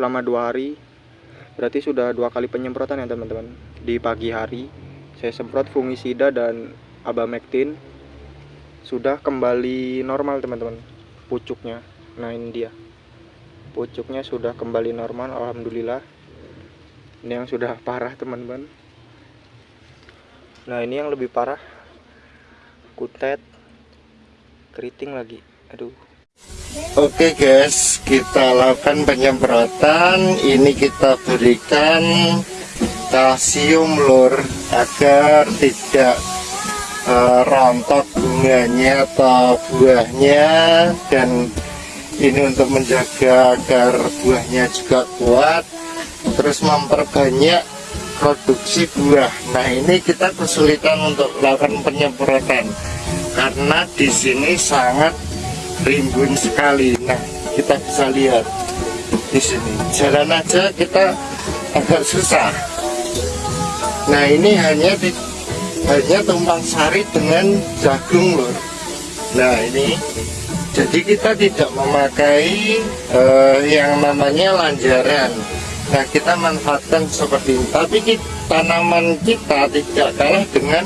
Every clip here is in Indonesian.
setengah dua hari. Berarti sudah dua kali penyemprotan ya teman-teman. Di pagi hari saya semprot fungisida dan abamectin. Sudah kembali normal teman-teman pucuknya. Nah ini dia. Pucuknya sudah kembali normal alhamdulillah. Ini yang sudah parah teman-teman. Nah ini yang lebih parah. Kutet keriting lagi. Aduh Oke guys, kita lakukan penyemprotan. Ini kita berikan kalsium lur agar tidak uh, rontok bunganya atau buahnya. Dan ini untuk menjaga agar buahnya juga kuat. Terus memperbanyak produksi buah. Nah ini kita kesulitan untuk melakukan penyemprotan. Karena di sini sangat rimbun sekali. Nah kita bisa lihat di sini. Jalan aja kita agak susah. Nah ini hanya di, hanya tumpang sari dengan jagung lor nah ini. Jadi kita tidak memakai uh, yang namanya lanjaran. Nah kita manfaatkan seperti ini. Tapi kita, tanaman kita tidak kalah dengan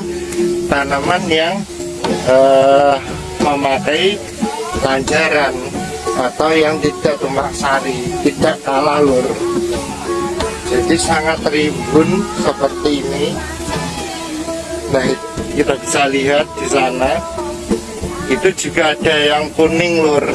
tanaman yang uh, memakai lanjaran atau yang tidak tumpang sari tidak kalah lur. Jadi sangat rimbun seperti ini. Nah kita bisa lihat di sana. Itu juga ada yang kuning lur